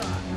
Ugh.